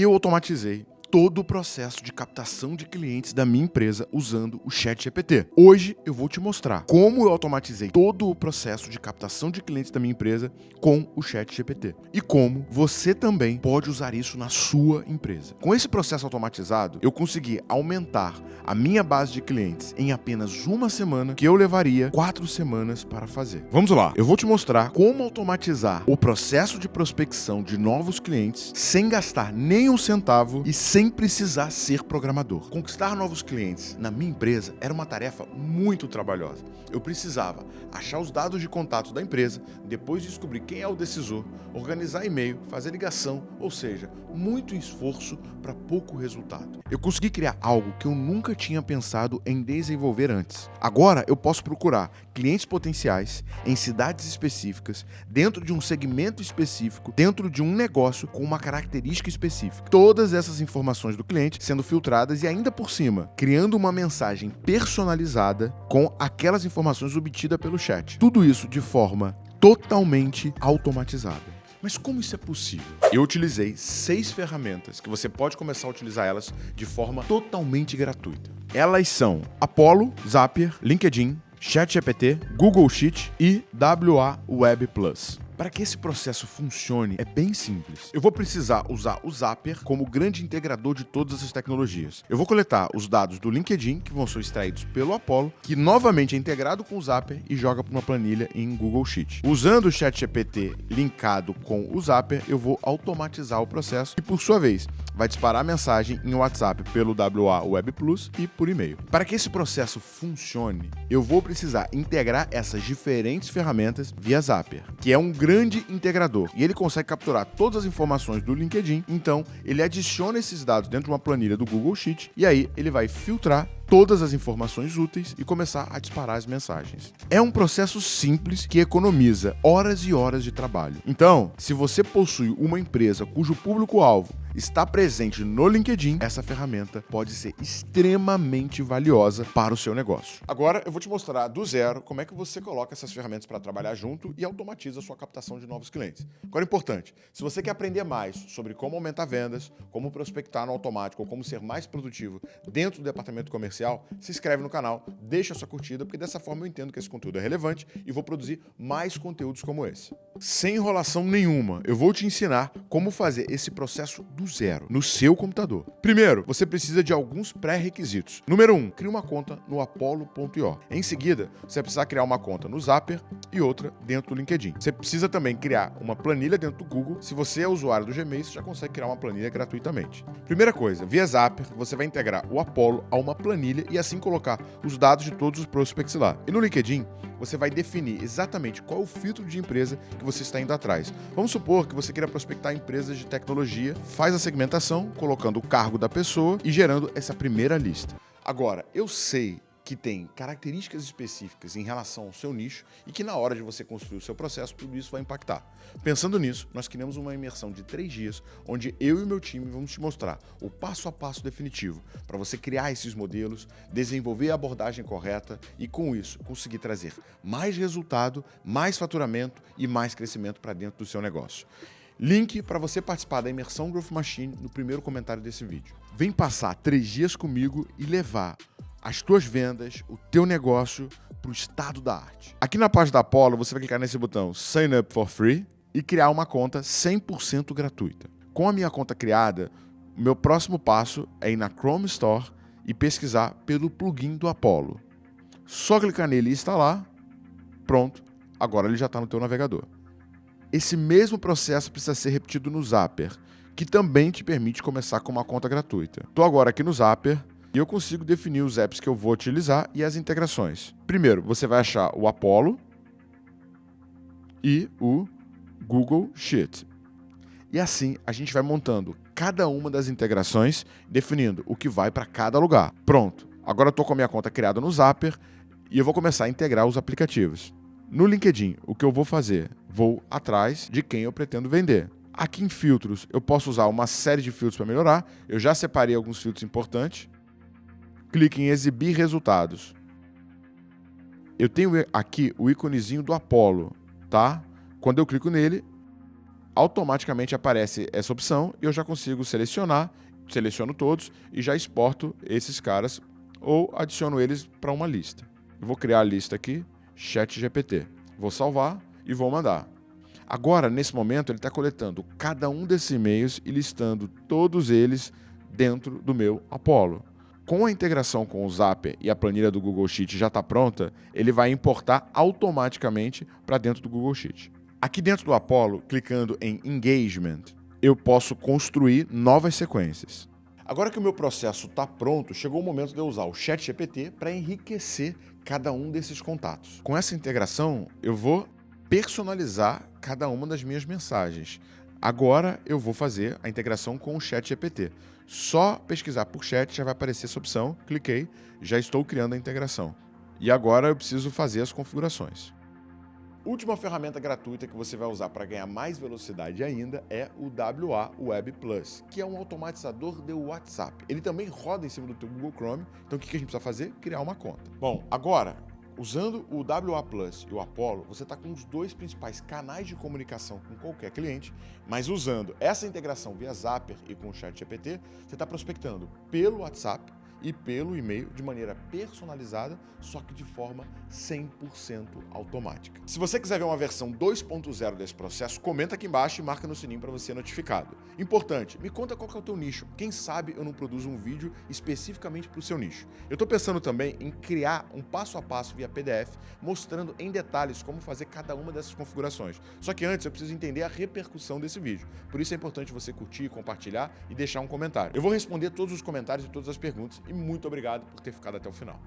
Eu automatizei todo o processo de captação de clientes da minha empresa usando o Chat GPT. Hoje eu vou te mostrar como eu automatizei todo o processo de captação de clientes da minha empresa com o Chat GPT e como você também pode usar isso na sua empresa. Com esse processo automatizado, eu consegui aumentar a minha base de clientes em apenas uma semana que eu levaria quatro semanas para fazer. Vamos lá, eu vou te mostrar como automatizar o processo de prospecção de novos clientes sem gastar nem um centavo e sem sem precisar ser programador. Conquistar novos clientes na minha empresa era uma tarefa muito trabalhosa. Eu precisava achar os dados de contato da empresa, depois descobrir quem é o decisor, organizar e-mail, fazer ligação, ou seja, muito esforço para pouco resultado. Eu consegui criar algo que eu nunca tinha pensado em desenvolver antes. Agora eu posso procurar clientes potenciais em cidades específicas, dentro de um segmento específico, dentro de um negócio com uma característica específica. Todas essas informações do cliente sendo filtradas e ainda por cima, criando uma mensagem personalizada com aquelas informações obtidas pelo chat. Tudo isso de forma totalmente automatizada. Mas como isso é possível? Eu utilizei seis ferramentas que você pode começar a utilizar elas de forma totalmente gratuita. Elas são Apollo, Zapier, LinkedIn, ChatGPT, Google Sheet e WA Web Plus. Para que esse processo funcione, é bem simples. Eu vou precisar usar o Zapier como grande integrador de todas essas tecnologias. Eu vou coletar os dados do LinkedIn, que vão ser extraídos pelo Apollo, que novamente é integrado com o Zapier e joga para uma planilha em Google Sheet. Usando o ChatGPT linkado com o Zapier, eu vou automatizar o processo e, por sua vez, vai disparar a mensagem em WhatsApp pelo WA Web Plus e por e-mail. Para que esse processo funcione, eu vou precisar integrar essas diferentes ferramentas via Zapier, que é um grande grande integrador e ele consegue capturar todas as informações do LinkedIn. Então, ele adiciona esses dados dentro de uma planilha do Google Sheet e aí ele vai filtrar todas as informações úteis e começar a disparar as mensagens. É um processo simples que economiza horas e horas de trabalho. Então, se você possui uma empresa cujo público-alvo está presente no LinkedIn, essa ferramenta pode ser extremamente valiosa para o seu negócio. Agora eu vou te mostrar do zero como é que você coloca essas ferramentas para trabalhar junto e automatiza a sua captação de novos clientes. Agora, importante, se você quer aprender mais sobre como aumentar vendas, como prospectar no automático ou como ser mais produtivo dentro do departamento comercial, se inscreve no canal, deixa sua curtida, porque dessa forma eu entendo que esse conteúdo é relevante e vou produzir mais conteúdos como esse. Sem enrolação nenhuma, eu vou te ensinar como fazer esse processo do zero, no seu computador. Primeiro, você precisa de alguns pré-requisitos. Número 1, um, crie uma conta no apollo.io. Em seguida, você vai precisar criar uma conta no Zapper e outra dentro do LinkedIn. Você precisa também criar uma planilha dentro do Google. Se você é usuário do Gmail, você já consegue criar uma planilha gratuitamente. Primeira coisa, via Zapper, você vai integrar o Apollo a uma planilha planilha e assim colocar os dados de todos os prospects lá. E no LinkedIn, você vai definir exatamente qual o filtro de empresa que você está indo atrás. Vamos supor que você queira prospectar empresas de tecnologia, faz a segmentação, colocando o cargo da pessoa e gerando essa primeira lista. Agora, eu sei que tem características específicas em relação ao seu nicho e que na hora de você construir o seu processo, tudo isso vai impactar. Pensando nisso, nós criamos uma imersão de três dias, onde eu e meu time vamos te mostrar o passo a passo definitivo para você criar esses modelos, desenvolver a abordagem correta e, com isso, conseguir trazer mais resultado, mais faturamento e mais crescimento para dentro do seu negócio. Link para você participar da imersão Growth Machine no primeiro comentário desse vídeo. Vem passar três dias comigo e levar as tuas vendas, o teu negócio para o estado da arte. Aqui na página da Apollo, você vai clicar nesse botão Sign Up for Free e criar uma conta 100% gratuita. Com a minha conta criada, o meu próximo passo é ir na Chrome Store e pesquisar pelo plugin do Apollo. Só clicar nele e instalar, pronto, agora ele já está no teu navegador. Esse mesmo processo precisa ser repetido no Zapper, que também te permite começar com uma conta gratuita. Estou agora aqui no Zapper, e eu consigo definir os apps que eu vou utilizar e as integrações. Primeiro, você vai achar o Apollo e o Google Sheet. E assim a gente vai montando cada uma das integrações, definindo o que vai para cada lugar. Pronto, agora eu estou com a minha conta criada no Zapper e eu vou começar a integrar os aplicativos. No LinkedIn, o que eu vou fazer? Vou atrás de quem eu pretendo vender. Aqui em filtros, eu posso usar uma série de filtros para melhorar. Eu já separei alguns filtros importantes clique em exibir resultados. Eu tenho aqui o íconezinho do Apollo, tá? Quando eu clico nele, automaticamente aparece essa opção e eu já consigo selecionar, seleciono todos e já exporto esses caras ou adiciono eles para uma lista. Eu vou criar a lista aqui, ChatGPT. Vou salvar e vou mandar. Agora, nesse momento, ele está coletando cada um desses e-mails e listando todos eles dentro do meu Apollo. Com a integração com o Zapier e a planilha do Google Sheet já está pronta, ele vai importar automaticamente para dentro do Google Sheet. Aqui dentro do Apollo, clicando em Engagement, eu posso construir novas sequências. Agora que o meu processo está pronto, chegou o momento de eu usar o ChatGPT para enriquecer cada um desses contatos. Com essa integração, eu vou personalizar cada uma das minhas mensagens. Agora eu vou fazer a integração com o Chat GPT. Só pesquisar por chat já vai aparecer essa opção, cliquei, já estou criando a integração. E agora eu preciso fazer as configurações. Última ferramenta gratuita que você vai usar para ganhar mais velocidade ainda é o WA Web Plus, que é um automatizador de WhatsApp. Ele também roda em cima do teu Google Chrome, então o que a gente precisa fazer? Criar uma conta. Bom, agora Usando o WA Plus e o Apollo, você está com os dois principais canais de comunicação com qualquer cliente, mas usando essa integração via Zapier e com o ChatGPT, você está prospectando pelo WhatsApp e pelo e-mail de maneira personalizada, só que de forma 100% automática. Se você quiser ver uma versão 2.0 desse processo, comenta aqui embaixo e marca no sininho para você ser notificado. Importante, me conta qual é o teu nicho. Quem sabe eu não produzo um vídeo especificamente para o seu nicho. Eu estou pensando também em criar um passo a passo via PDF, mostrando em detalhes como fazer cada uma dessas configurações. Só que antes eu preciso entender a repercussão desse vídeo. Por isso é importante você curtir, compartilhar e deixar um comentário. Eu vou responder todos os comentários e todas as perguntas e muito obrigado por ter ficado até o final.